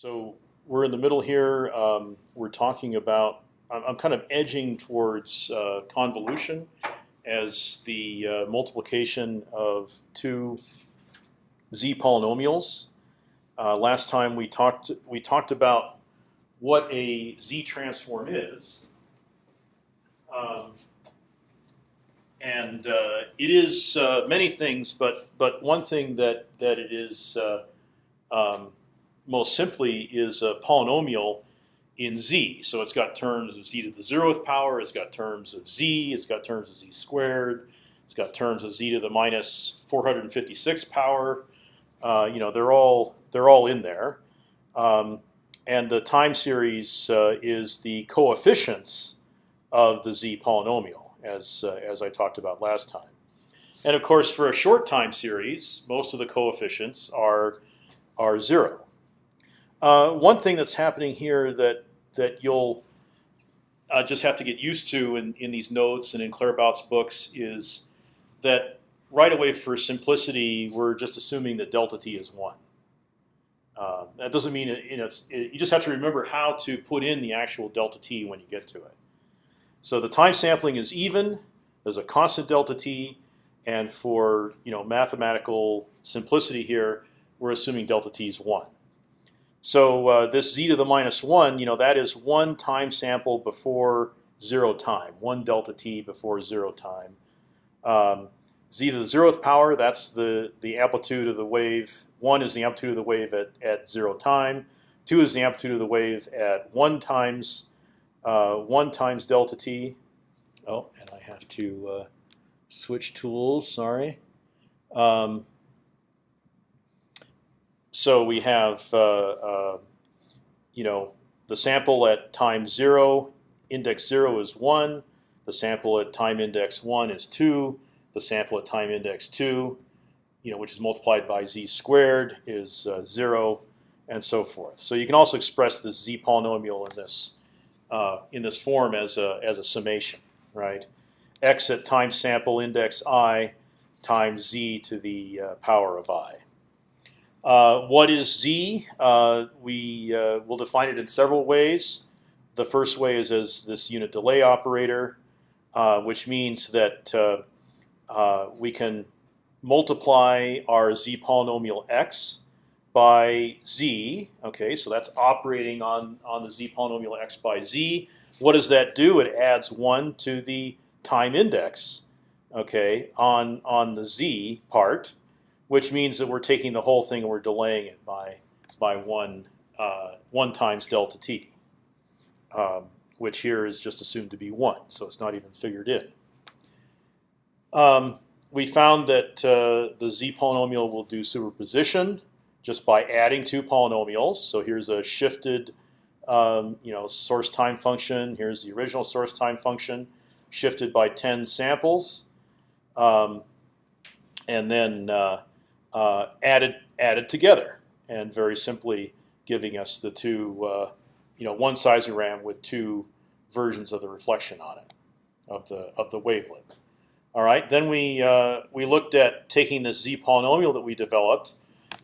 So we're in the middle here. Um, we're talking about. I'm, I'm kind of edging towards uh, convolution as the uh, multiplication of two z polynomials. Uh, last time we talked we talked about what a z transform is, um, and uh, it is uh, many things, but but one thing that that it is uh, um, most simply is a polynomial in z. So it's got terms of z to the zeroth power. It's got terms of z. It's got terms of z squared. It's got terms of z to the minus 456 power. Uh, you know, they're all they're all in there. Um, and the time series uh, is the coefficients of the z polynomial, as uh, as I talked about last time. And of course, for a short time series, most of the coefficients are are zero. Uh, one thing that's happening here that that you'll uh, just have to get used to in, in these notes and in Claerbout's books is that right away for simplicity we're just assuming that delta t is one. Uh, that doesn't mean it, you know it, you just have to remember how to put in the actual delta t when you get to it. So the time sampling is even. There's a constant delta t, and for you know mathematical simplicity here, we're assuming delta t is one. So uh, this z to the minus one, you know, that is one time sample before zero time, one delta t before zero time. Um, z to the zeroth power, that's the the amplitude of the wave. One is the amplitude of the wave at at zero time. Two is the amplitude of the wave at one times uh, one times delta t. Oh, and I have to uh, switch tools. Sorry. Um, so we have uh, uh, you know the sample at time zero, index zero is one. The sample at time index one is two. The sample at time index two, you know, which is multiplied by z squared, is uh, zero, and so forth. So you can also express this z polynomial in this uh, in this form as a as a summation, right? x at time sample index i times z to the uh, power of i. Uh, what is z? Uh, we uh, will define it in several ways. The first way is as this unit delay operator, uh, which means that uh, we can multiply our z polynomial x by z. Okay, so that's operating on on the z polynomial x by z. What does that do? It adds one to the time index. Okay, on on the z part which means that we're taking the whole thing and we're delaying it by by one uh, one times delta t, um, which here is just assumed to be one, so it's not even figured in. Um, we found that uh, the z polynomial will do superposition just by adding two polynomials. So here's a shifted, um, you know, source time function. Here's the original source time function, shifted by 10 samples, um, and then uh, uh, added added together, and very simply giving us the two, uh, you know, one seismogram with two versions of the reflection on it of the of the wavelet. All right. Then we uh, we looked at taking this z polynomial that we developed,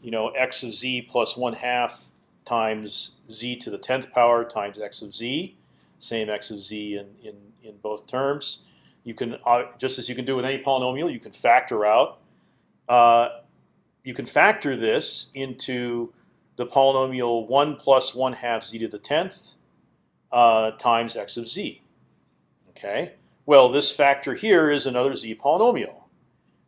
you know, x of z plus one half times z to the tenth power times x of z, same x of z in in in both terms. You can uh, just as you can do with any polynomial, you can factor out. You can factor this into the polynomial one plus one half z to the tenth uh, times x of z. Okay. Well, this factor here is another z polynomial,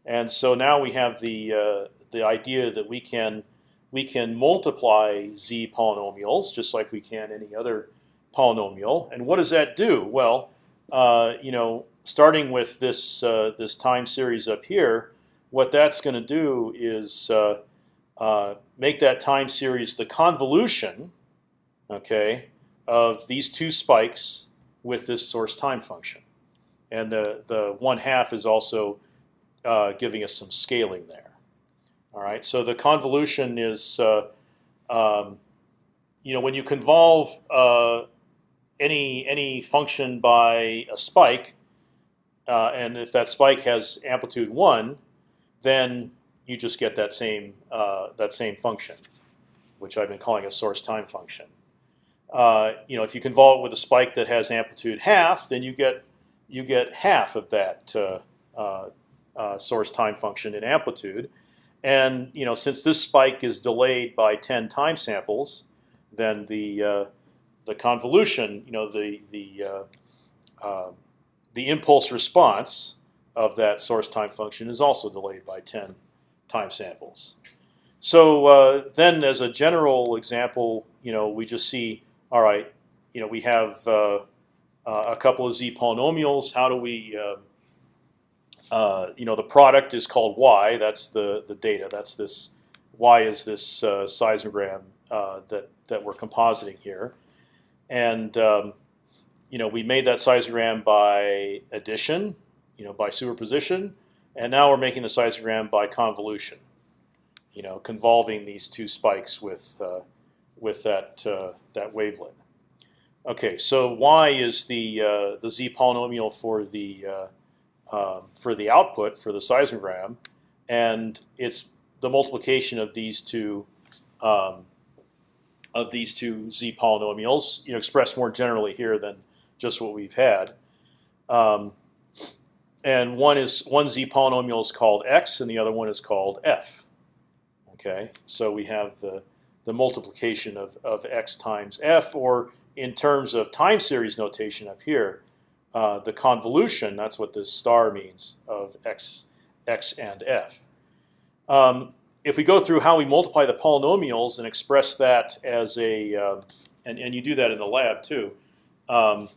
and so now we have the uh, the idea that we can we can multiply z polynomials just like we can any other polynomial. And what does that do? Well, uh, you know, starting with this uh, this time series up here, what that's going to do is uh, uh, make that time series the convolution, okay, of these two spikes with this source time function, and the the one half is also uh, giving us some scaling there. All right, so the convolution is, uh, um, you know, when you convolve uh, any any function by a spike, uh, and if that spike has amplitude one, then you just get that same uh, that same function. which I've been calling a source time function. Uh, you know, if you convolve it with a spike that has amplitude half, then you get you get half of that uh, uh, uh, source time function in amplitude. And you know, since this spike is delayed by 10 time samples, then the uh, the convolution, you know, the the the impulse response of that source time function is also delayed by 10 time samples. So uh, then, as a general example, you know, we just see, all right, you know, we have uh, uh, a couple of z polynomials. How do we, uh, uh, you know, the product is called y. That's the the data. That's this y is this uh, seismogram that that we're compositing here, and um, you know, we made that seismogram by addition, you know, by superposition, and now we're making the seismogram by convolution you know, convolving these two spikes with uh, with that uh, that wavelet. Okay, so y is the uh, the z polynomial for the uh, um, for the output for the seismogram, and it's the multiplication of these two um, of these two z polynomials, you know, expressed more generally here than just what we've had. Um, and one is one z polynomial is called x, and the other one is called f. Okay, so we have the the multiplication of of x times f, or in terms of time series notation up here, uh, the convolution. That's what this star means of x x and f. Um, if we go through how we multiply the polynomials and express that as a, uh, and, and you do that in the lab too, um,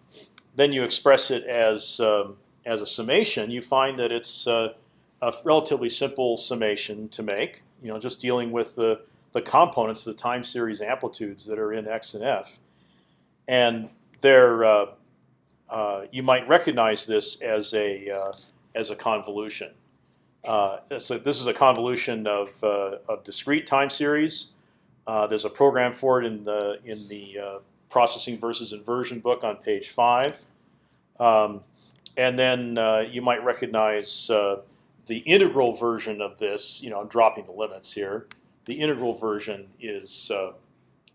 then you express it as um, as a summation. You find that it's uh, a relatively simple summation to make you know, just dealing with the the components, the time series amplitudes that are in X and F, and they're uh, uh, you might recognize this as a as a convolution. Uh, so this is a convolution of uh, of discrete time series. Uh, there's a program for it in the in the processing versus inversion book on page five, um, and then you might recognize the integral version of this, you know, I'm dropping the limits here. The integral version is uh,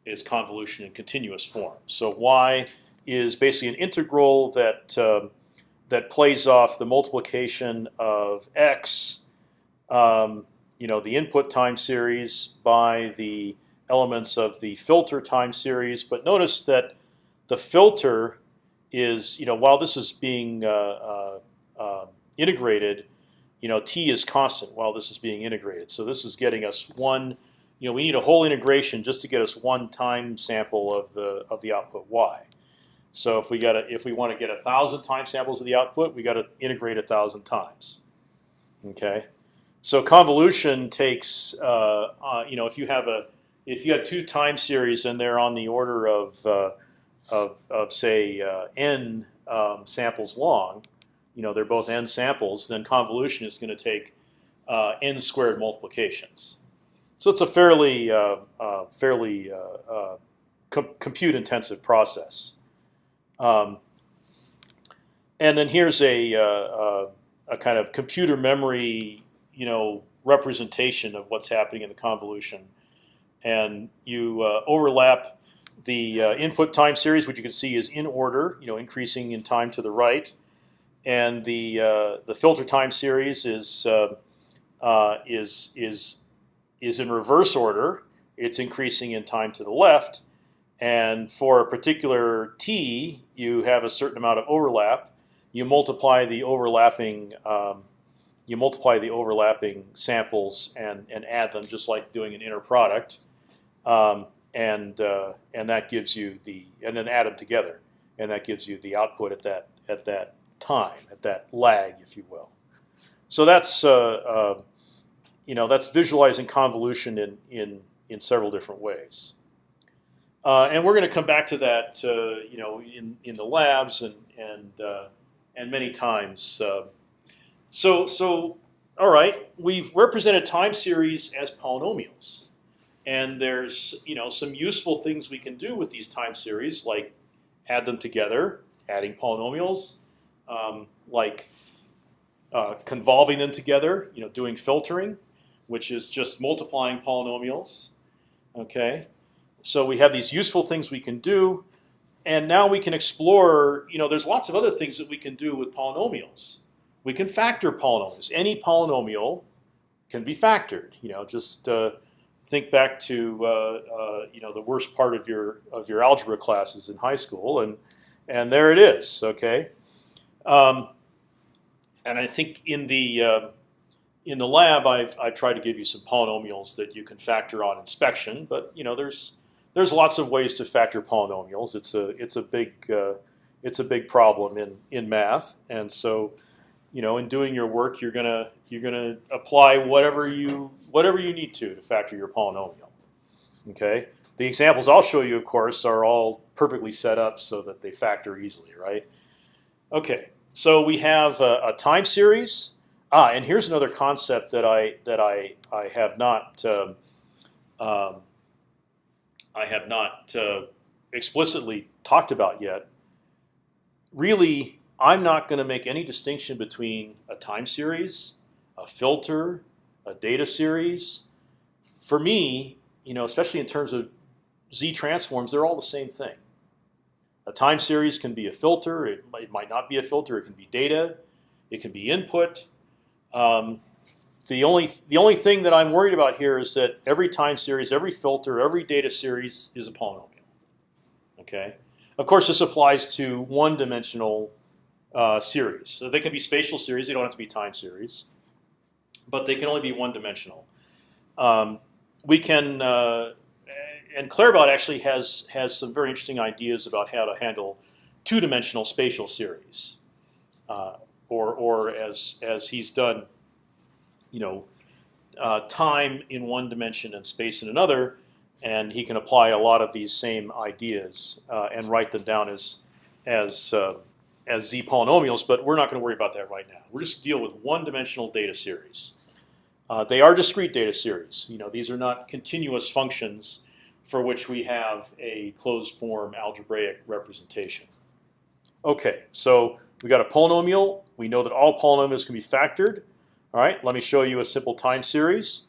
is convolution in continuous form. So y is basically an integral that uh, that plays off the multiplication of x, um, you know, the input time series by the elements of the filter time series. But notice that the filter is, you know, while this is being uh, uh, uh integrated, you know, t is constant while this is being integrated. So this is getting us one. You know, we need a whole integration just to get us one time sample of the of the output y. So if we got if we want to get a thousand time samples of the output, we got to integrate a thousand times. Okay, so convolution takes uh, uh, you know if you have a if you have two time series and they're on the order of uh, of, of say uh, n um, samples long, you know they're both n samples, then convolution is going to take uh, n squared multiplications. So it's a fairly uh, uh, fairly uh, uh, com compute intensive process. Um, and then here's a, a kind of computer memory, you know, representation of what's happening in the convolution, and you overlap the input time series, which you can see is in order, you know, increasing in time to the right and the uh, the filter time series is uh, uh, is is is in reverse order. It's increasing in time to the left, and for a particular t, you have a certain amount of overlap. You multiply the overlapping um, you multiply the overlapping samples and and add them just like doing an inner product, um, and uh, and that gives you the and then add them together, and that gives you the output at that at that time, at that lag, if you will. So that's uh, uh, you know that's visualizing convolution in in in several different ways. Uh, and we're going to come back to that, uh, you know, in in the labs and and uh, and many times. So so all right, we've represented time series as polynomials, and there's you know some useful things we can do with these time series, like add them together, adding polynomials, um, like uh, convolving them together, you know, doing filtering, which is just multiplying polynomials. Okay, So we have these useful things we can do, and now we can explore. You know, there's lots of other things that we can do with polynomials. We can factor polynomials. Any polynomial can be factored. You know, just uh, think back to uh, uh, you know the worst part of your of your algebra classes in high school, and and there it is. Okay, um, and I think in the uh, in the lab, I've I've tried to give you some polynomials that you can factor on inspection, but you know there's there's lots of ways to factor polynomials. It's a it's a big uh, it's a big problem in in math, and so you know in doing your work, you're gonna you're gonna apply whatever you whatever you need to to factor your polynomial. Okay. The examples I'll show you, of course, are all perfectly set up so that they factor easily, right? Okay. So we have a, a time series. Ah, and here's another concept that I that I I have not um, um, I have not uh, explicitly talked about yet. Really, I'm not going to make any distinction between a time series, a filter, a data series. For me, you know, especially in terms of z transforms, they're all the same thing. A time series can be a filter. It might, it might not be a filter. It can be data. It can be input. Um, the only the only thing that I'm worried about here is that every time series, every filter, every data series is a polynomial. Okay. Of course, this applies to one-dimensional uh, series. So they can be spatial series. They don't have to be time series, but they can only be one-dimensional. Um, we can uh, and Claerbout actually has has some very interesting ideas about how to handle two-dimensional spatial series, uh, or or as as he's done, you know, uh, time in one dimension and space in another, and he can apply a lot of these same ideas uh, and write them down as as as z polynomials. But we're not going to worry about that right now. We're just deal with one-dimensional data series. Uh, they are discrete data series. You know, these are not continuous functions for which we have a closed form algebraic representation. Okay, so we got a polynomial. We know that all polynomials can be factored. All right, let me show you a simple time series.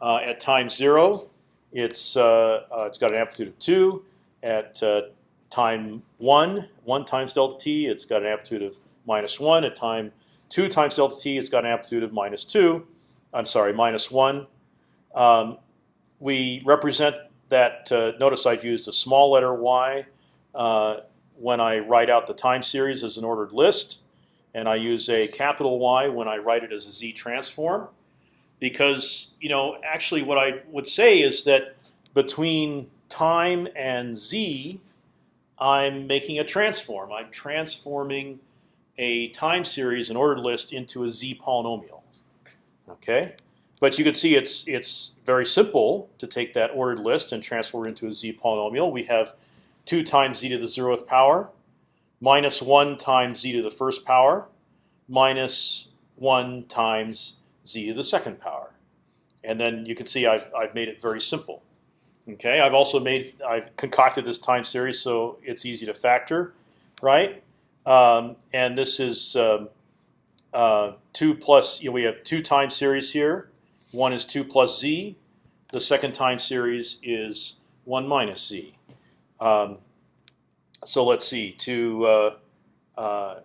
Uh, at time zero, it's uh, uh, it's got an amplitude of two. At uh, time one, one times delta t, it's got an amplitude of minus one. At time two times delta t, it's got an amplitude of minus two. I'm sorry, minus one. Um, we represent that uh, notice I've used a small letter y uh, when I write out the time series as an ordered list, and I use a capital Y when I write it as a z transform, because you know actually what I would say is that between time and z, I'm making a transform. I'm transforming a time series, an ordered list, into a z polynomial. Okay. But you can see it's it's very simple to take that ordered list and transform it into a z polynomial. We have two times z to the zeroth power, minus one times z to the first power, minus one times z to the second power, and then you can see I've I've made it very simple. Okay, I've also made I've concocted this time series so it's easy to factor, right? Um, and this is um, uh, two plus. You know, we have two time series here. One is 2 plus z. The second time series is 1 minus z. Um, so let's see. To uh, uh,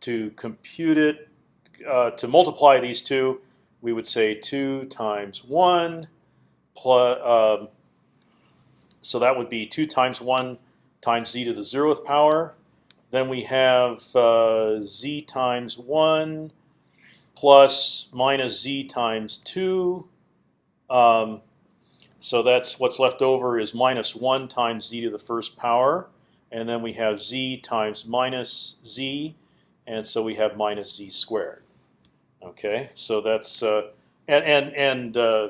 to compute it, uh, to multiply these two, we would say 2 times 1 plus. Um, so that would be 2 times 1 times z to the zeroth power. Then we have uh, z times 1 plus minus z times 2. Um, so that's what's left over is minus 1 times z to the first power. And then we have z times minus z. And so we have minus z squared. Okay, so that's uh, and and and uh,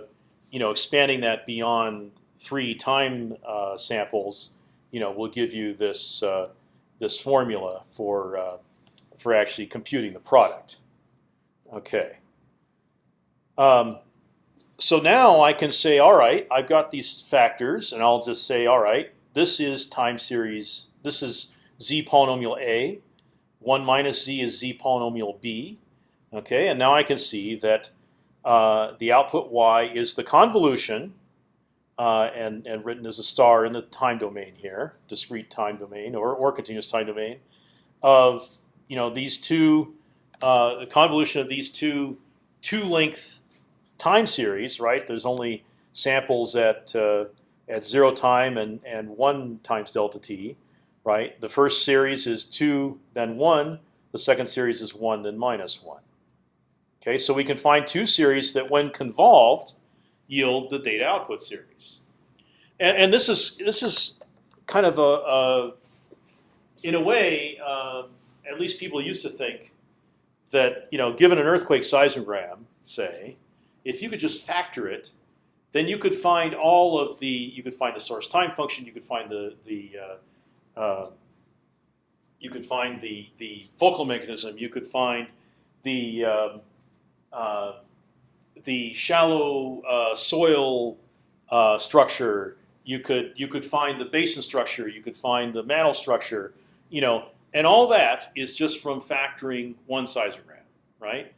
you know expanding that beyond three time uh, samples, you know, will give you this uh, this formula for uh, for actually computing the product. Okay. Um, so now I can say, all right, I've got these factors, and I'll just say, all right, this is time series. This is z polynomial a. One minus z is z polynomial b. Okay, and now I can see that uh, the output y is the convolution uh, and and written as a star in the time domain here, discrete time domain or or continuous time domain, of you know these two, uh, the convolution of these two two length time series, right? There's only samples at uh, at zero time and and one times delta t, right? The first series is two, then one. The second series is one, then minus one. Okay, so we can find two series that, when convolved, yield the data output series. And, and this is this is kind of a, a in a way, uh, at least people used to think that you know, given an earthquake seismogram, say, if you could just factor it, then you could find all of the you could find the source time function, you could find the the uh, uh, you could find the the focal mechanism, you could find the um, uh, the shallow uh, soil uh, structure. You could you could find the basin structure. You could find the mantle structure. You know, and all that is just from factoring one seismogram, right?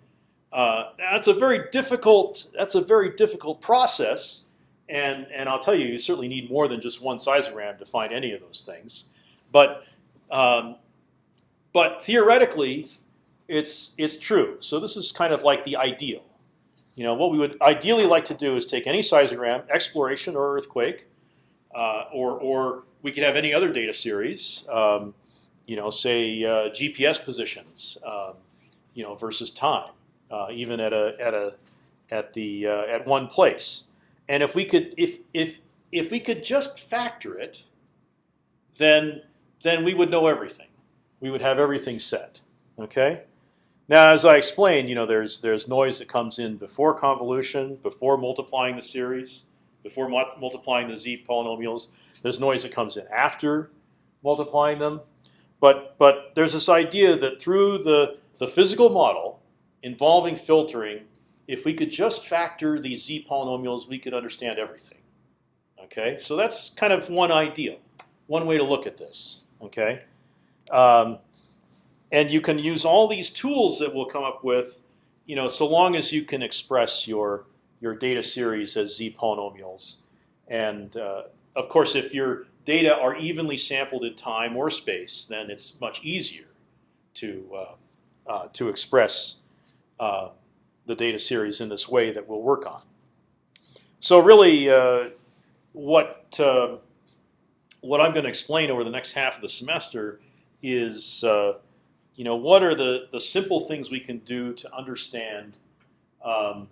Uh, that's a very difficult. That's a very difficult process, and and I'll tell you, you certainly need more than just one seismogram to find any of those things. But um, but theoretically, it's it's true. So this is kind of like the ideal. You know, what we would ideally like to do is take any seismogram, exploration or earthquake, uh, or or we could have any other data series. Um, you know, say uh, GPS positions, um, you know, versus time, uh, even at a at a at the uh, at one place. And if we could if if if we could just factor it, then then we would know everything. We would have everything set. Okay. Now, as I explained, you know, there's there's noise that comes in before convolution, before multiplying the series, before multiplying the z polynomials. There's noise that comes in after multiplying them. But but there's this idea that through the the physical model involving filtering, if we could just factor these z polynomials, we could understand everything. Okay, so that's kind of one idea, one way to look at this. Okay. Um, and you can use all these tools that we'll come up with, you know, so long as you can express your your data series as z polynomials. And uh, of course, if your data are evenly sampled in time or space, then it's much easier to uh, uh, to express uh, the data series in this way that we'll work on. So really, uh, what uh, what I'm going to explain over the next half of the semester is you know, what are the, the simple things we can do to understand um,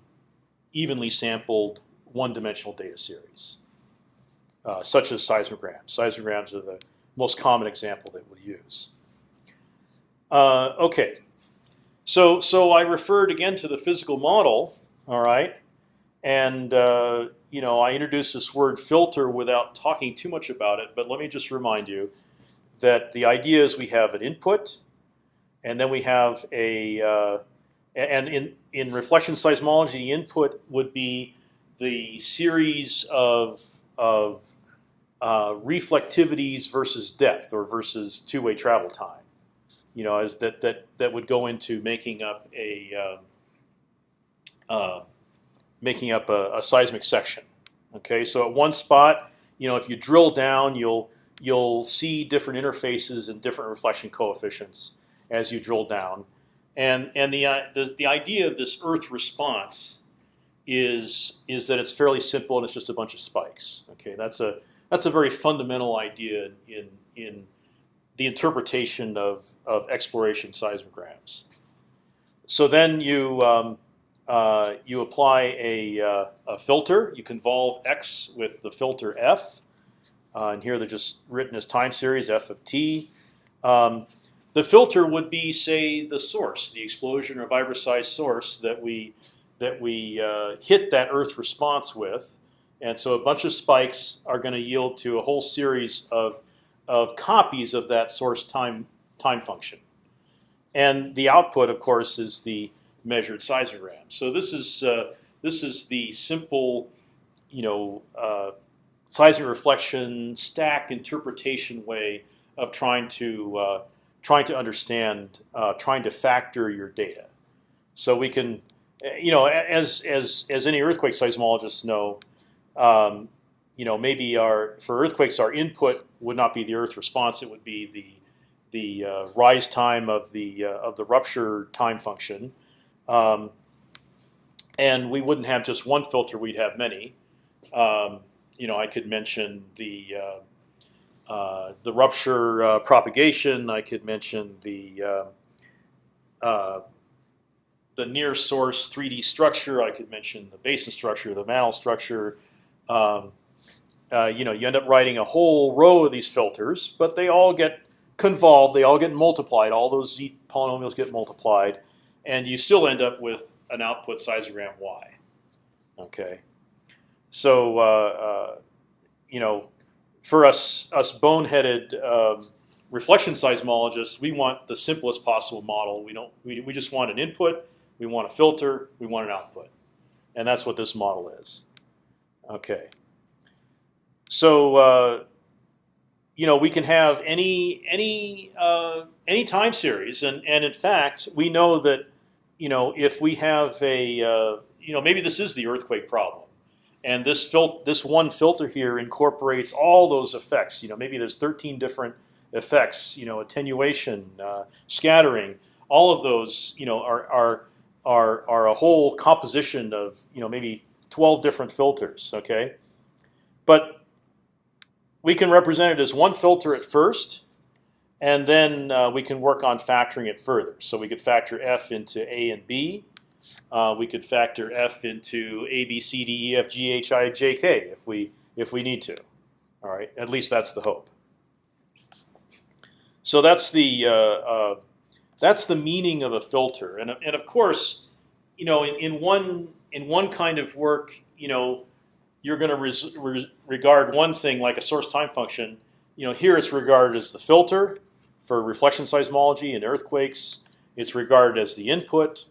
evenly sampled one-dimensional data series, uh, such as seismograms. Seismograms are the most common example that we use. Uh, okay, so so I referred again to the physical model. All right, and uh, you know I introduced this word filter without talking too much about it. But let me just remind you that the idea is we have an input and then we have a uh, and in in reflection seismology, the input would be the series of of uh, reflectivities versus depth or versus two-way travel time. You know, as that that that would go into making up a uh, uh, making up a, a, seismic section. Okay, so at one spot, you know, if you drill down, you'll you'll see different interfaces and different reflection coefficients as you drill down. And and the uh, the, the idea of this Earth response is is that it's fairly simple and it's just a bunch of spikes. Okay, that's a that's a very fundamental idea in in the interpretation of of exploration seismograms. So then you um, uh, you apply a, uh, a, filter. You convolve x with the filter f, uh, and here they're just written as time series f of t. Um, the filter would be, say, the source, the explosion or vibroseismic source that we that we uh, hit that Earth response with, and so a bunch of spikes are going to yield to a whole series of of copies of that source time time function, and the output, of course, is the measured seismogram. So this is uh, this is the simple, you know, uh, seismic reflection stack interpretation way of trying to uh, trying to understand, uh, trying to factor your data. So we can, you know, as as as any earthquake seismologists know, um, you know, maybe our for earthquakes, our input would not be the Earth response; it would be the the uh, rise time of the uh, of the rupture time function, um, and we wouldn't have just one filter; we'd have many. Um, you know, I could mention the uh, the rupture uh, propagation. I could mention the uh, the near source 3D structure. I could mention the basin structure, the mantle structure. Um, uh, you know, you end up writing a whole row of these filters, but they all get convolved. They all get multiplied. All those z polynomials get multiplied, and you still end up with an output seismogram y. Okay, so uh, uh, you know, for us us boneheaded um, reflection seismologists, we want the simplest possible model. We don't. We, we just want an input. We want a filter. We want an output, and that's what this model is. Okay. So uh, you know we can have any any uh, any time series, and and in fact we know that you know if we have a uh, you know maybe this is the earthquake problem, and this fil this one filter here incorporates all those effects. You know maybe there's 13 different effects. You know attenuation, uh, scattering, all of those you know are are are are a whole composition of you know maybe 12 different filters. Okay, but we can represent it as one filter at first, and then uh, we can work on factoring it further. So we could factor f into a and b. Uh, we could factor f into a, b, c, d, e, f, g, h, i, j, k if we if we need to. All right, at least that's the hope. So that's the uh, uh that's the meaning of a filter, and and of course, you know, in, in one in one kind of work, you know, you're going to re regard one thing like a source time function. You know, here it's regarded as the filter for reflection seismology and earthquakes. It's regarded as the input.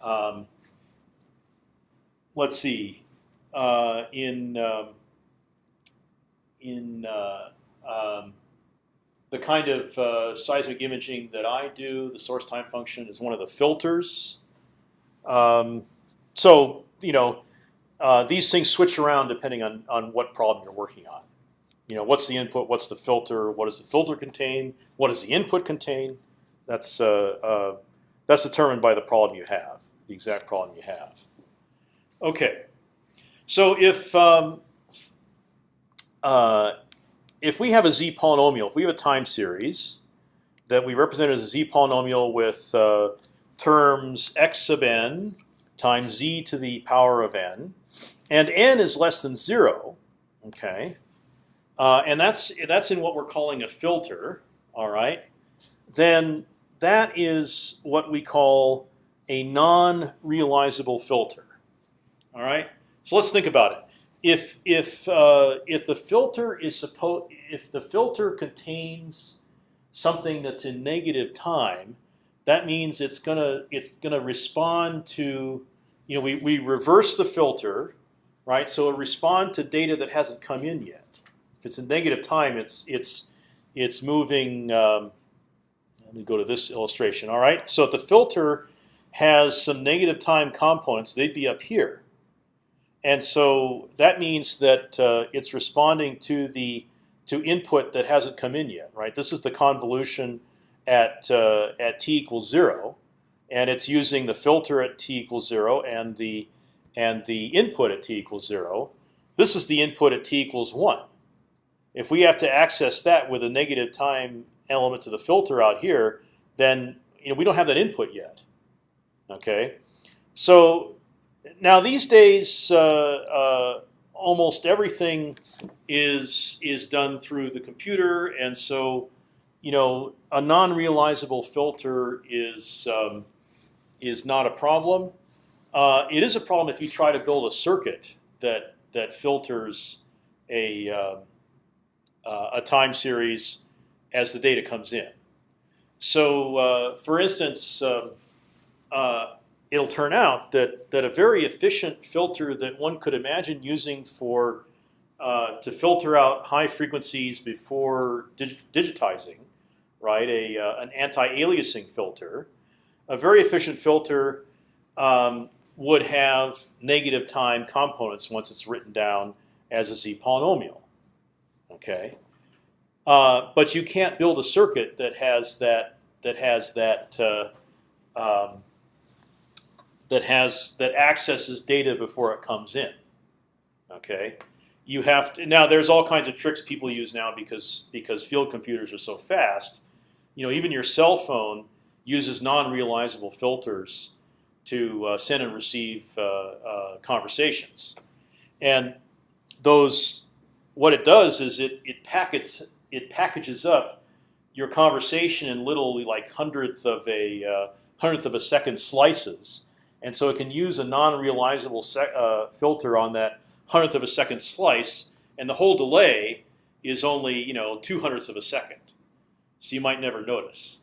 Um, let's see, uh, in um, in uh, um, the kind of uh, seismic imaging that I do, the source time function is one of the filters. Um, so you know, uh, these things switch around depending on on what problem you're working on. You know, what's the input? What's the filter? What does the filter contain? What does the input contain? That's uh, uh, that's determined by the problem you have, the exact problem you have. Okay, so if um, uh, if we have a z polynomial, if we have a time series that we represent as a z polynomial with uh, terms x sub n times z to the power of n, and n is less than zero, okay, uh, and that's that's in what we're calling a filter, all right, then that is what we call a non-realizable filter, all right. So let's think about it. If if uh, if the filter is supposed if the filter contains something that's in negative time, that means it's gonna it's gonna respond to you know we we reverse the filter right? So it respond to data that hasn't come in yet. If it's in negative time, it's it's it's moving. Um, let me go to this illustration. All right. So if the filter has some negative time components, they'd be up here, and so that means that uh, it's responding to the to input that hasn't come in yet. Right. This is the convolution at uh, at t equals zero, and it's using the filter at t equals zero and the and the input at t equals zero. This is the input at t equals one. If we have to access that with a negative time element to the filter out here, then you know we don't have that input yet. Okay, so now these days, uh, uh, almost everything is is done through the computer, and so you know a non-realizable filter is um, is not a problem. Uh, it is a problem if you try to build a circuit that that filters a uh, uh, a time series as the data comes in. So, for instance, um, uh, it'll turn out that that a very efficient filter that one could imagine using for uh, to filter out high frequencies before dig digitizing, right? A an anti-aliasing filter, a very efficient filter um, would have negative time components once it's written down as a z polynomial. Okay, uh, but you can't build a circuit that has that that has that uh, um, that has that accesses data before it comes in. Okay, you have to now. There's all kinds of tricks people use now because because field computers are so fast. You know, even your cell phone uses non-realizable filters to uh, send and receive uh, uh, conversations, and those what it does is it it packets it packages up your conversation in little like hundredth of a uh, hundredth of a second slices, and so it can use a non-realizable uh, filter on that hundredth of a second slice, and the whole delay is only you know two hundredths of a second, so you might never notice.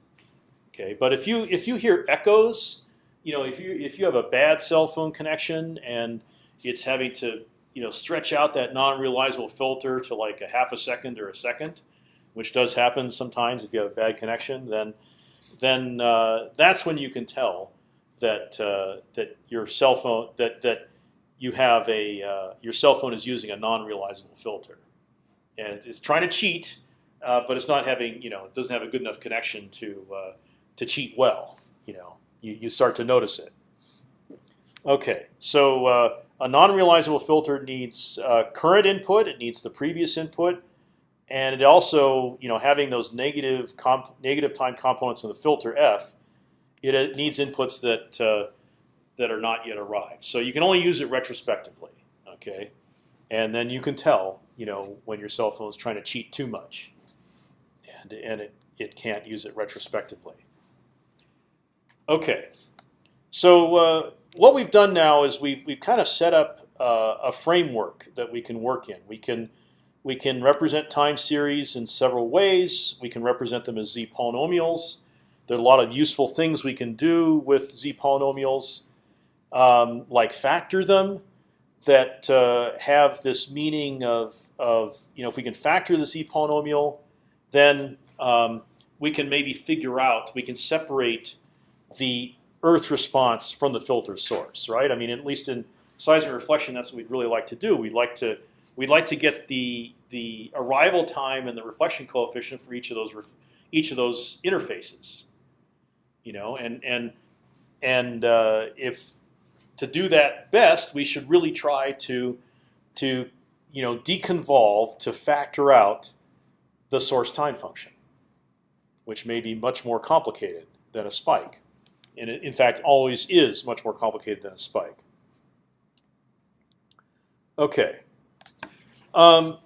Okay, but if you if you hear echoes, you know if you if you have a bad cell phone connection and it's having to you know stretch out that non-realizable filter to like a half a second or a second, which does happen sometimes if you have a bad connection, then then uh, that's when you can tell that uh, that your cell phone that that you have a uh, your cell phone is using a non-realizable filter, and it's trying to cheat, uh, but it's not having you know it doesn't have a good enough connection to uh, to cheat well. You know, you, you start to notice it. Okay, so uh, a non-realizable filter needs current input. It needs the previous input and it also, you know, having those negative negative time components in the filter f, it needs inputs that uh, that are not yet arrived. So you can only use it retrospectively, okay? And then you can tell, you know, when your cell phone is trying to cheat too much, and and it it can't use it retrospectively. Okay, so uh, what we've done now is we've we've kind of set up uh, a framework that we can work in. We can we can represent time series in several ways. We can represent them as z polynomials. There are a lot of useful things we can do with z polynomials, um, like factor them, that uh, have this meaning of, of you know if we can factor the z polynomial, then um, we can maybe figure out we can separate the Earth response from the filter source, right? I mean, at least in seismic reflection, that's what we'd really like to do. We'd like to we'd like to get the the arrival time and the reflection coefficient for each of those each of those interfaces. You know, and and and uh, if to do that best, we should really try to to you know deconvolve to factor out the source time function, which may be much more complicated than a spike, and it, in fact always is much more complicated than a spike. Okay. Um,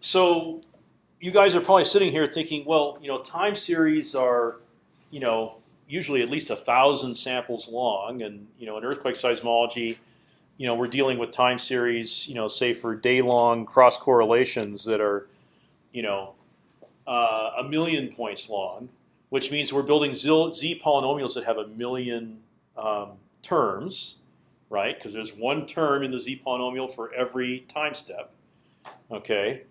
so you guys are probably sitting here thinking, well, you know, time series are, you know, usually at least a thousand samples long, and you know, in earthquake seismology, you know, we're dealing with time series, you know, say for day-long cross correlations that are, you know, uh, a million points long, which means we're building z, z polynomials that have a million um, terms, right? Because there's one term in the z polynomial for every time step. Okay,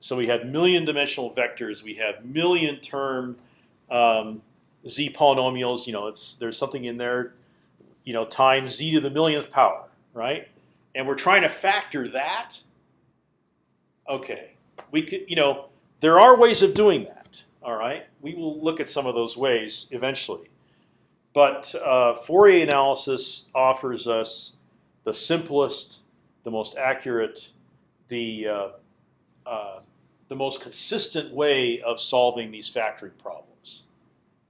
so we have million dimensional vectors. We have million term um, z polynomials. You know, it's there's something in there, you know, times z to the millionth power, right? And we're trying to factor that. Okay, we could, you know, there are ways of doing that. All right, we will look at some of those ways eventually. But uh, Fourier analysis offers us the simplest, the most accurate, the uh, uh, the most consistent way of solving these factoring problems.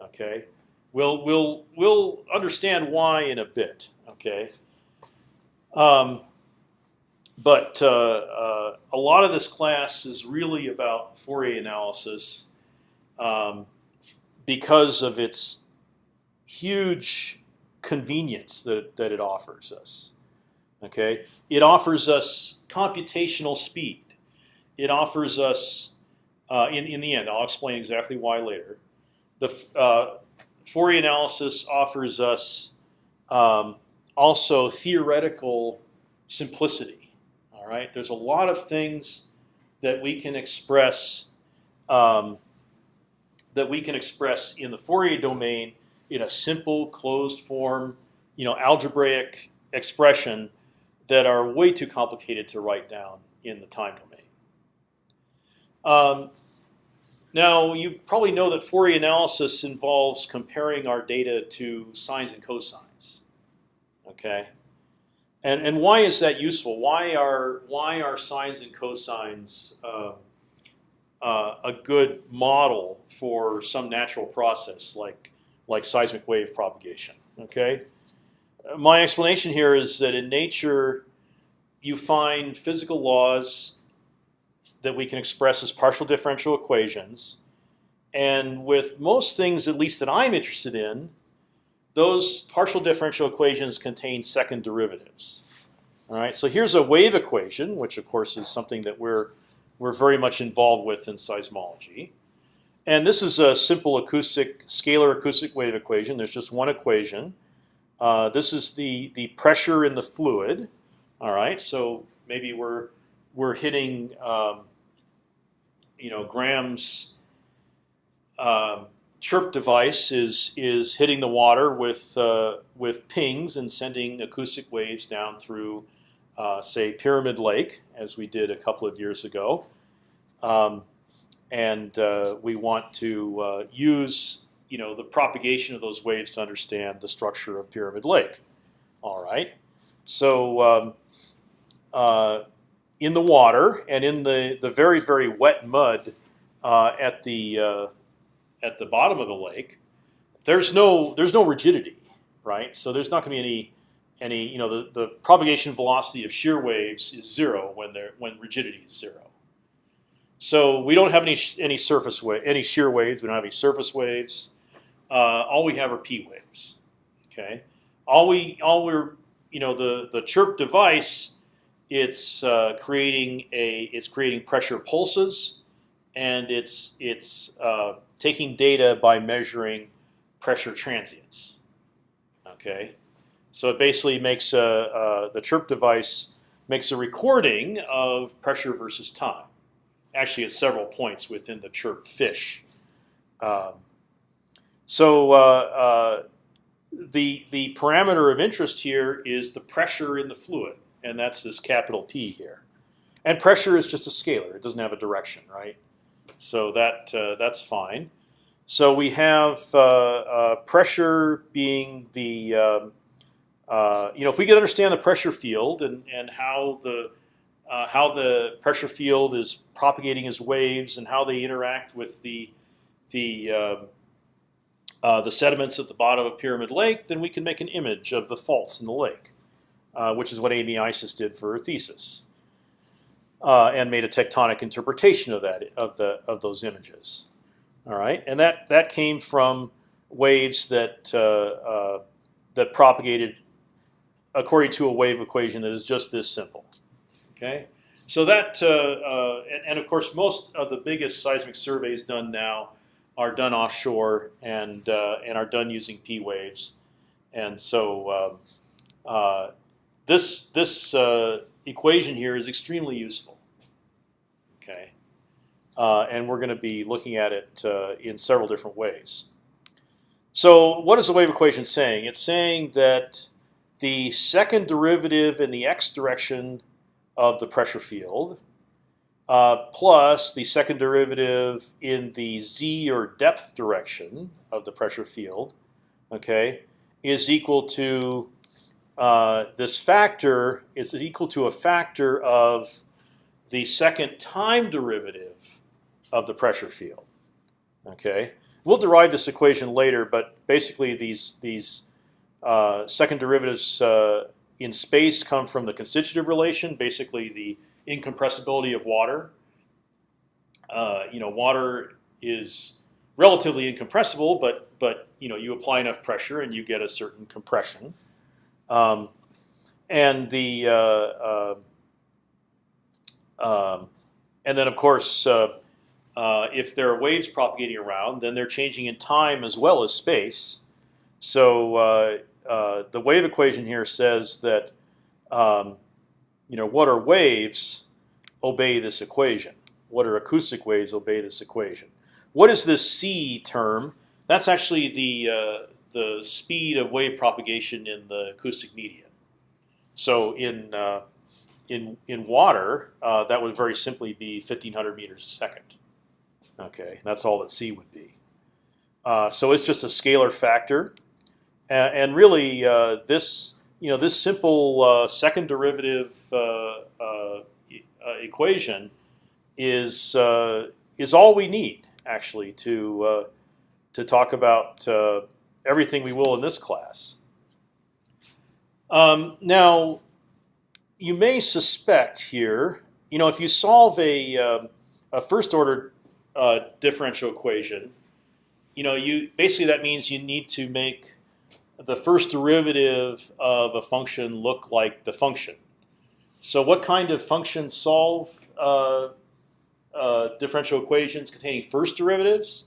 Okay, we'll we'll we'll understand why in a bit. Okay, um, but uh, uh, a lot of this class is really about Fourier analysis um, because of its huge convenience that that it offers us. Okay, it offers us computational speed it offers us, uh, in, in the end, I'll explain exactly why later, the uh, Fourier analysis offers us um, also theoretical simplicity. All right, there's a lot of things that we can express um, that we can express in the Fourier domain in a simple closed form, you know, algebraic expression that are way too complicated to write down in the time domain. Um, now, you probably know that Fourier analysis involves comparing our data to sines and cosines. Okay, and and why is that useful? Why are why are sines and cosines uh, uh, a good model for some natural process like like seismic wave propagation? Okay, my explanation here is that in nature, you find physical laws that we can express as partial differential equations. And with most things, at least that I'm interested in, those partial differential equations contain second derivatives. All right, so here's a wave equation, which of course is something that we're we're very much involved with in seismology. And this is a simple acoustic scalar acoustic wave equation. There's just one equation. Uh, this is the the pressure in the fluid. All right, so maybe we're we're hitting um, you know Graham's um, chirp device is is hitting the water with uh, with pings and sending acoustic waves down through, uh, say, Pyramid Lake, as we did a couple of years ago, um, and uh, we want to uh, use you know the propagation of those waves to understand the structure of Pyramid Lake. All right, so. Um, uh, in the water and in the the very very wet mud uh, at the uh, at the bottom of the lake, there's no there's no rigidity, right? So there's not going to be any any you know the, the propagation velocity of shear waves is zero when when rigidity is zero. So we don't have any any surface wave any shear waves. We don't have any surface waves. Uh, all we have are p waves. Okay. All we all we're you know the the chirp device it's uh, creating a it's creating pressure pulses, and it's it's uh, taking data by measuring pressure transients. Okay, so it basically makes a, uh, the chirp device makes a recording of pressure versus time. Actually, at several points within the chirp fish. Um, so uh, uh, the the parameter of interest here is the pressure in the fluid and that's this capital P here. And pressure is just a scalar; it doesn't have a direction, right? So that uh, that's fine. So we have uh, uh, pressure being the um, uh, you know if we can understand the pressure field and and how the uh, how the pressure field is propagating as waves and how they interact with the the um, uh, the sediments at the bottom of Pyramid Lake, then we can make an image of the faults in the lake uh, which is what Amy Eisses did for her thesis, uh, and made a tectonic interpretation of that of the of those images. All right, and that that came from waves that uh, uh that propagated according to a wave equation that is just this simple. Okay, so that uh, uh, and, and, of course most of the biggest seismic surveys done now are done offshore and and are done using p waves, and so. Um, this this uh, equation here is extremely useful. Okay, uh, and we're going to be looking at it uh, in several different ways. So, what is the wave equation saying? It's saying that the second derivative in the x direction of the pressure field uh, plus the second derivative in the z or depth direction of the pressure field, okay, is equal to uh, this factor is equal to a factor of the second time derivative of the pressure field. Okay, we'll derive this equation later, but basically these these uh, second derivatives uh, in space come from the constitutive relation, basically the incompressibility of water. Uh, you know, water is relatively incompressible, but but you know you apply enough pressure and you get a certain compression. Um, and the uh, uh, um, and then of course, uh, uh, if there are waves propagating around, then they're changing in time as well as space. So uh, uh, the wave equation here says that um, you know what are waves obey this equation. What are acoustic waves obey this equation. What is this c term? That's actually the the speed of wave propagation in the acoustic medium. So in uh, in in water, uh, that would very simply be 1,500 meters a second. Okay, that's all that c would be. Uh, so it's just a scalar factor, and, and really uh, this you know this simple uh, second derivative uh, equation is is all we need actually to to talk about everything we will in this class. Um, now, you may suspect here, you know, if you solve a, uh, a first order uh, differential equation, you know, you basically that means you need to make the first derivative of a function look like the function. So, what kind of functions solve uh, uh differential equations containing first derivatives?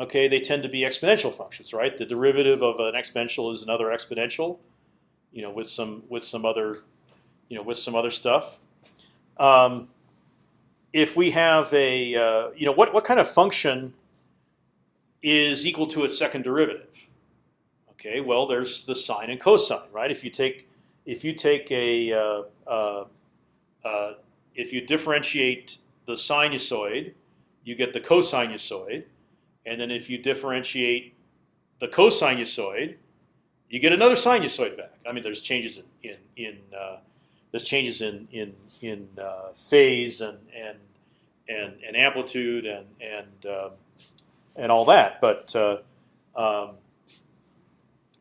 Okay, they tend to be exponential functions, right? The derivative of an exponential is another exponential, you know, with some with some other you know, with some other stuff. Um, if we have a, uh, you know, what what kind of function is equal to its second derivative? Okay, well, there's the sine and cosine, right? If you take if you take a uh, uh, uh if you differentiate the sinusoid, you get the cosinusoid, and then if you differentiate the cosinusoid, you get another sinusoid back. I mean, there's changes in in, in uh, there's changes in in in uh, phase and and and, and amplitude and and uh, and all that. But uh, um,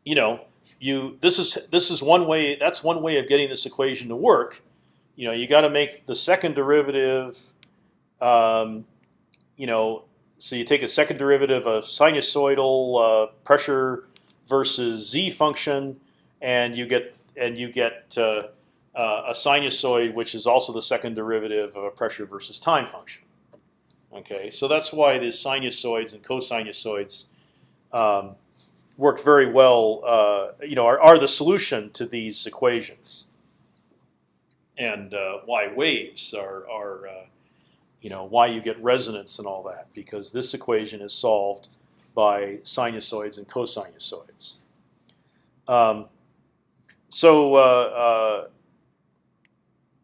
you know, you this is this is one way. That's one way of getting this equation to work. You know, you got to make the second derivative. Um, you know, so you take a second derivative of sinusoidal uh, pressure versus z function, and you get and you get uh, uh, a sinusoid, which is also the second derivative of a pressure versus time function. Okay, so that's why the sinusoids and cosinusoids um, work very well. Uh, you know, are, are, the solution to these equations, and uh, why waves are are uh, you know why you get resonance and all that because this equation is solved by sinusoids and cosinusoids. Um, so uh,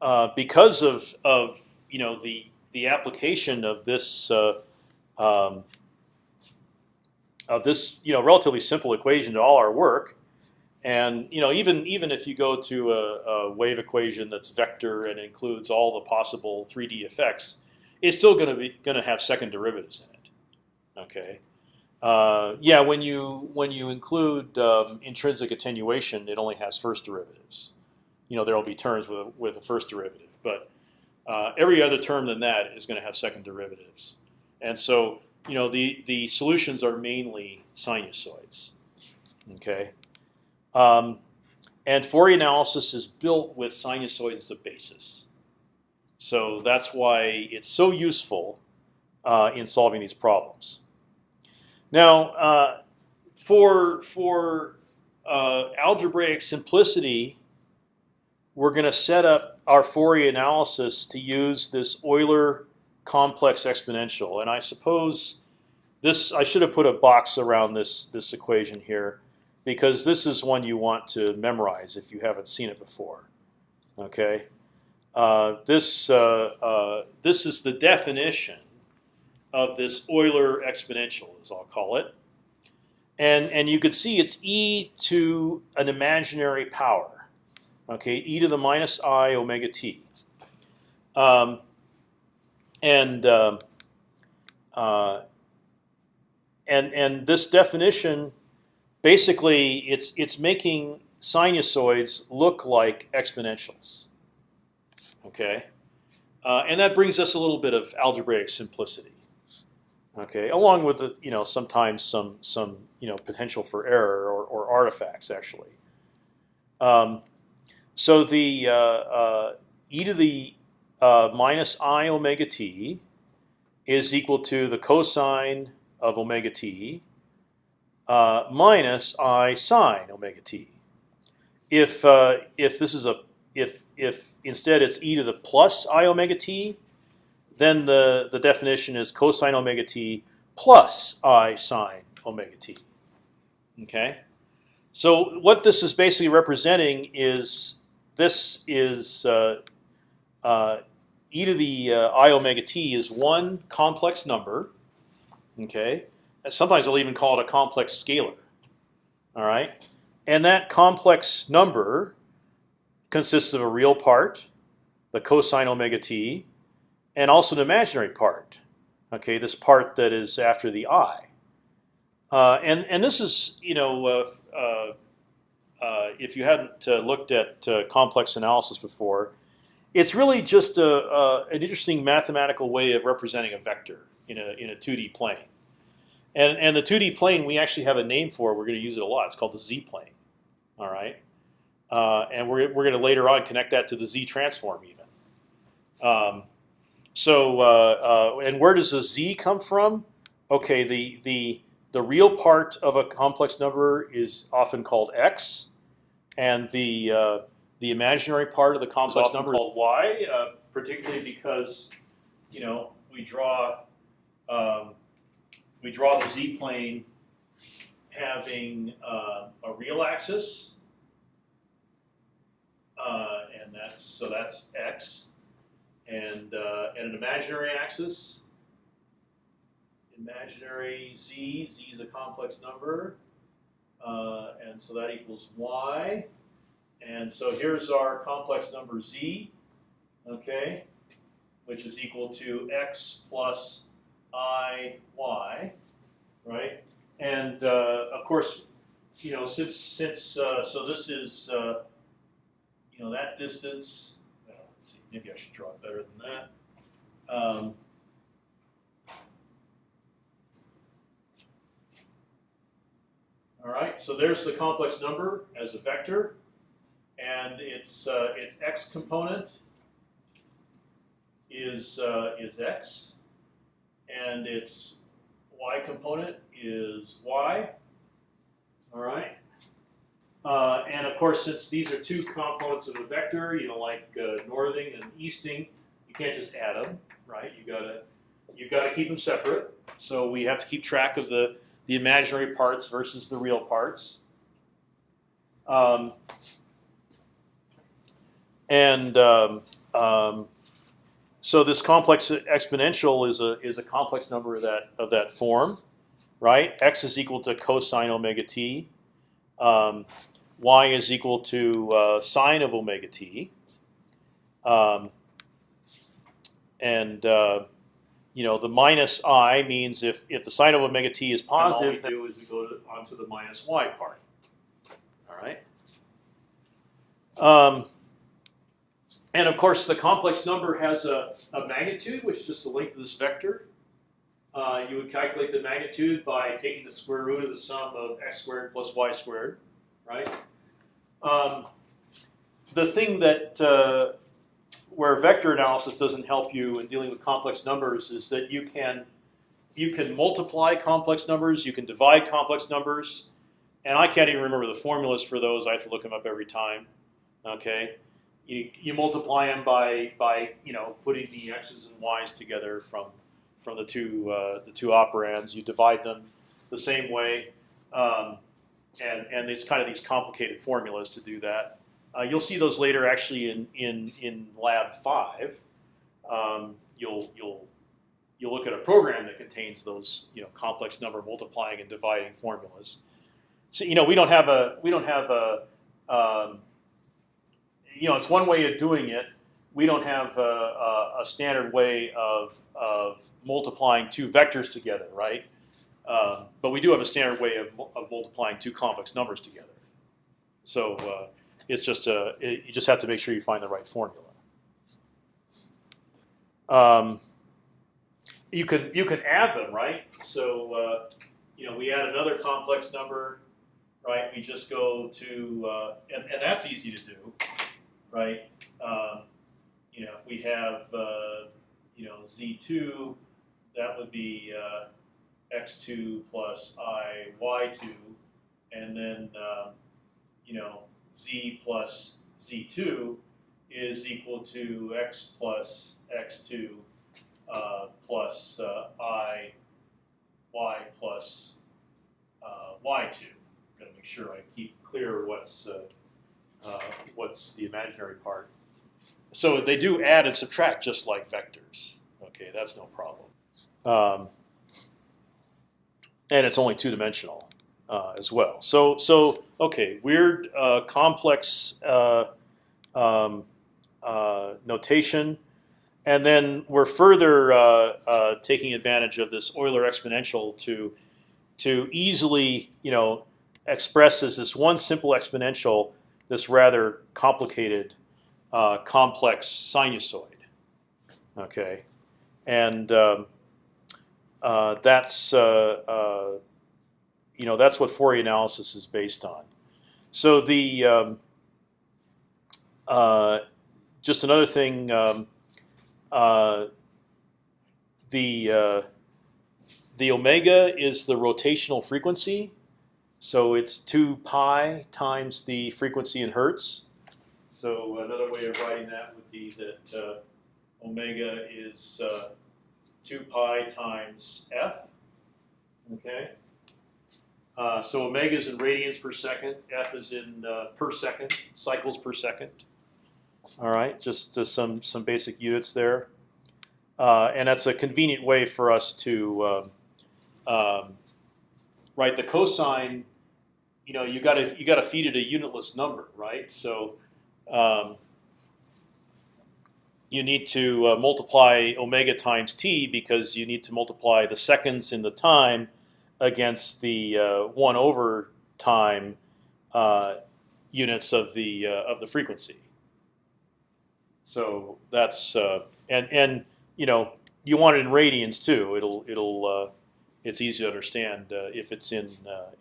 uh, uh, because of of you know the the application of this uh, um, of this you know relatively simple equation to all our work, and you know even even if you go to a, a wave equation that's vector and includes all the possible 3D effects, it's still going to be going to have second derivatives in it. Okay. Uh, yeah, when you when you include um, intrinsic attenuation, it only has first derivatives you know there will be terms with a, with a first derivative, but uh, every other term than that is going to have second derivatives, and so you know the the solutions are mainly sinusoids. Okay, um, and Fourier analysis is built with sinusoids as a basis, so that's why it's so useful uh, in solving these problems. Now, uh, for for uh, algebraic simplicity we're going to set up our Fourier analysis to use this Euler complex exponential. And I suppose this I should have put a box around this this equation here because this is one you want to memorize if you haven't seen it before. Okay, this uh, uh, this is the definition of this Euler exponential, as I'll call it, and and you could see it's e to an imaginary power okay, e to the minus i omega t. Um, and um, uh, and and this definition, basically, it's it's making sinusoids look like exponentials. Okay, uh, and that brings us a little bit of algebraic simplicity. Okay, along with you know sometimes some some you know potential for error or, or artifacts actually. Um, so the uh, uh, e to the uh, minus i omega t is equal to the cosine of omega t uh, minus i sine omega t. If uh, if this is a if if instead it's e to the plus i omega t, then the the definition is cosine omega t plus i sine omega t. Okay. So what this is basically representing is this is uh, uh, e to the uh, i omega t is one complex number. Okay, and sometimes I'll even call it a complex scalar. All right, and that complex number consists of a real part, the cosine omega t, and also an imaginary part. Okay, this part that is after the i. Uh, and and this is you know uh, uh, uh if you hadn't uh, looked at uh, complex analysis before, it's really just a, an interesting mathematical way of representing a vector in a in a 2D plane. And and the 2D plane we actually have a name for. We're going to use it a lot. It's called the z plane. All right, and we're we're going to later on connect that to the z transform even. Um, so and where does the z come from? Okay, the the the real part of a complex number is often called x, and the uh, the imaginary part of the complex number is called y, uh, particularly because you know we draw um, we draw the z plane having uh, a real axis, uh, and that's so that's x, and uh, and an imaginary axis imaginary z. z is a complex number, uh, and so that equals y. And so here's our complex number z, okay, which is equal to x plus i y, right? And uh, of course, you know, since since uh, so this is uh, you know that distance. let's see, maybe I should draw it better than that. Um, All right, so there's the complex number as a vector, and its uh, its x component is uh, is x, and its y component is y. All right, uh, and of course, since these are two components of a vector, you know, like uh, northing and easting, you can't just add them, right? You gotta you gotta keep them separate. So we have to keep track of the the imaginary parts versus the real parts. Um, and um, um, so this complex exponential is a is a complex number of that of that form, right? X is equal to cosine omega t. Um, y is equal to uh, sine of omega t. Um, and uh, you know, the minus i means if if the sine of omega t is positive, then all we do is we go to, onto the minus y part. All right. Um, and of course, the complex number has a, a magnitude, which is just the length of this vector. Uh, you would calculate the magnitude by taking the square root of the sum of x squared plus y squared, right? Um, the thing that uh, where vector analysis doesn't help you in dealing with complex numbers is that you can you can multiply complex numbers, you can divide complex numbers, and I can't even remember the formulas for those. I have to look them up every time. Okay, you, you multiply them by by you know putting the x's and y's together from from the two uh, the two operands. You divide them the same way, um, and and it's kind of these complicated formulas to do that. Uh, you'll see those later actually in in in lab five. Um, you'll you'll you'll look at a program that contains those you know complex number multiplying and dividing formulas. So you know we don't have a we don't have a um, you know it's one way of doing it. We don't have a, a, a standard way of of multiplying two vectors together, right? Um, but we do have a standard way of, of multiplying two complex numbers together. So uh, it's just a it, you just have to make sure you find the right formula. Um, you can you can add them, right? So uh, you know we add another complex number, right? We just go to uh, and, and that's easy to do, right? Um, you know if we have uh, you know z2, that would be uh, x2 plus i y2, and then um, you know z plus z2 is equal to x plus x2 uh, plus uh, i y plus uh, y2. I'm going to make sure I keep clear what's uh, uh, what's the imaginary part. So they do add and subtract just like vectors. Okay, that's no problem. Um, and it's only two dimensional uh, as well. So so okay, weird uh, complex uh, um, uh, notation, and then we're further uh, uh, taking advantage of this Euler exponential to to easily you know express as this one simple exponential this rather complicated complex sinusoid. Okay, and um, uh, that's uh, uh, you know that's what Fourier analysis is based on. So the um, uh, just another thing, um, uh, the uh, the omega is the rotational frequency, so it's two pi times the frequency in hertz. So another way of writing that would be that omega is 2 pi times f. Okay. Uh, so omega is in radians per second. F is in uh, per second, cycles per second. All right, just uh, some some basic units there, uh, and that's a convenient way for us to um, write the cosine. You know, you got to you got to feed it a unitless number, right? So um, you need to uh, multiply omega times t because you need to multiply the seconds in the time against the uh, one over time uh, units of the uh, of the frequency. So that's uh, and and you know you want it in radians too. It'll it'll uh, it's easy to understand if it's in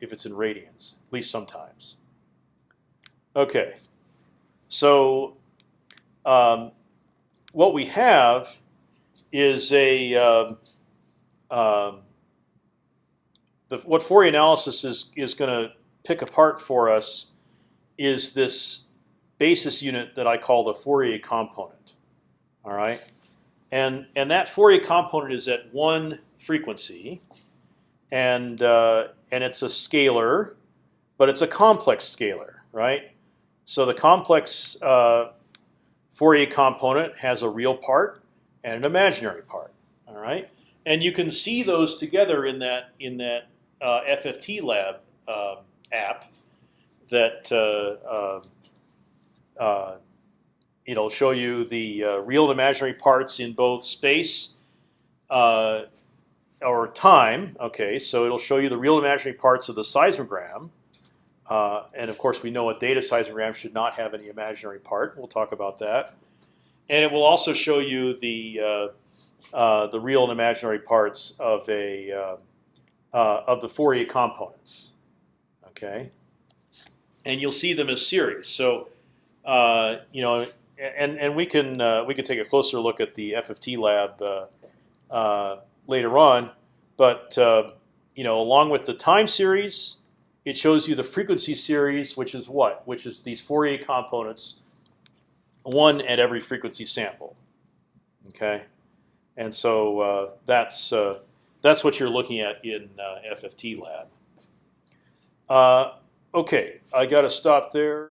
if it's in radians at least sometimes. Okay, so. Um, what we have is a um, um, the, what Fourier analysis is is going to pick apart for us is this basis unit that I call the Fourier component. All right, and and that Fourier component is at one frequency, and uh, and it's a scalar, but it's a complex scalar, right? So the complex uh, Fourier component has a real part and an imaginary part. All right, and you can see those together in that in that uh, FFT lab uh, app that uh, uh, uh it'll show you the real and imaginary parts in both space or time. Okay, so it'll show you the real and imaginary parts of the seismogram. Uh, and of course, we know a data seismogram should not have any imaginary part. We'll talk about that. And it will also show you the uh, uh, the real and imaginary parts of a uh, uh, of the Fourier components. Okay, and you'll see them as series. So you know, and and we can we can take a closer look at the FFT lab later on. But you know, along with the time series it shows you the frequency series, which is what? Which is these Fourier components, one at every frequency sample. Okay, and so uh, that's uh, that's what you're looking at in uh, FFT lab. Uh, okay, I got to stop there.